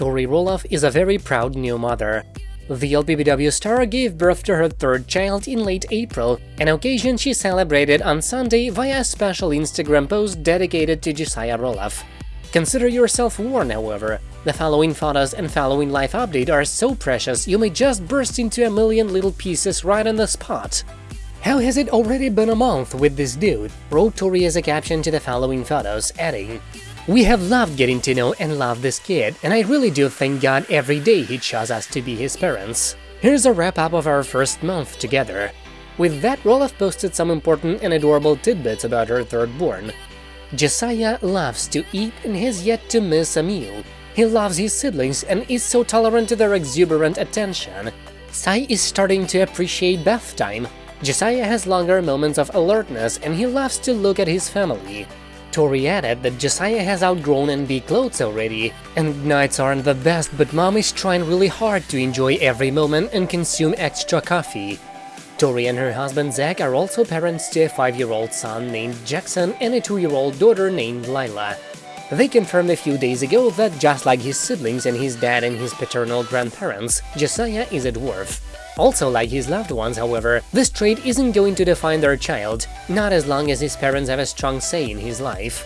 Tori Roloff is a very proud new mother. The LPBW star gave birth to her third child in late April, an occasion she celebrated on Sunday via a special Instagram post dedicated to Josiah Roloff. Consider yourself warned, however. The following photos and following life update are so precious you may just burst into a million little pieces right on the spot. How has it already been a month with this dude? wrote Tori as a caption to the following photos, adding, We have loved getting to know and love this kid, and I really do thank God every day he chose us to be his parents. Here's a wrap-up of our first month together. With that, Roloff posted some important and adorable tidbits about her third-born. Josiah loves to eat and has yet to miss a meal. He loves his siblings and is so tolerant to their exuberant attention. Sai is starting to appreciate bath time, Josiah has longer moments of alertness and he loves to look at his family. Tori added that Josiah has outgrown NB clothes already, and nights aren't the best but mom is trying really hard to enjoy every moment and consume extra coffee. Tori and her husband Zach are also parents to a 5-year-old son named Jackson and a 2-year-old daughter named Lilah. They confirmed a few days ago that just like his siblings and his dad and his paternal grandparents, Josiah is a dwarf. Also like his loved ones, however, this trait isn't going to define their child, not as long as his parents have a strong say in his life.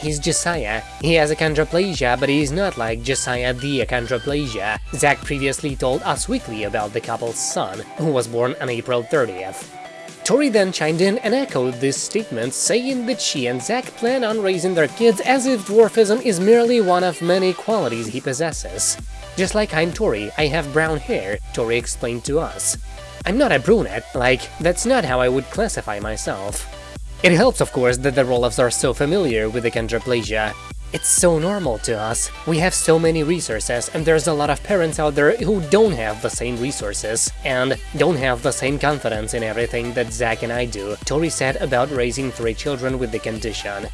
He's Josiah. He has achondroplasia, but he's not like Josiah the achondroplasia. Zach previously told Us Weekly about the couple's son, who was born on April 30th. Tori then chimed in and echoed this statement, saying that she and Zach plan on raising their kids as if dwarfism is merely one of many qualities he possesses. Just like I'm Tori, I have brown hair, Tori explained to us. I'm not a brunette, like, that's not how I would classify myself. It helps, of course, that the Roloffs are so familiar with achondroplasia. It's so normal to us. We have so many resources, and there's a lot of parents out there who don't have the same resources, and don't have the same confidence in everything that Zach and I do, Tori said about raising three children with the condition.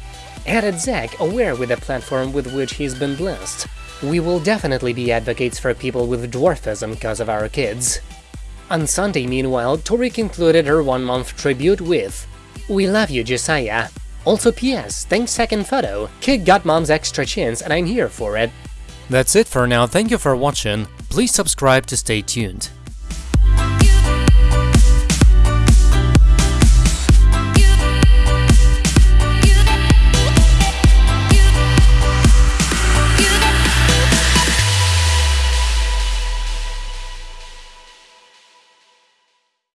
Added Zach, aware with the platform with which he's been blessed. We will definitely be advocates for people with dwarfism because of our kids. On Sunday, meanwhile, Tori concluded her one-month tribute with We love you, Josiah. Also PS, thanks second photo, kid got mom's extra chins and I'm here for it. That's it for now, thank you for watching, please subscribe to stay tuned.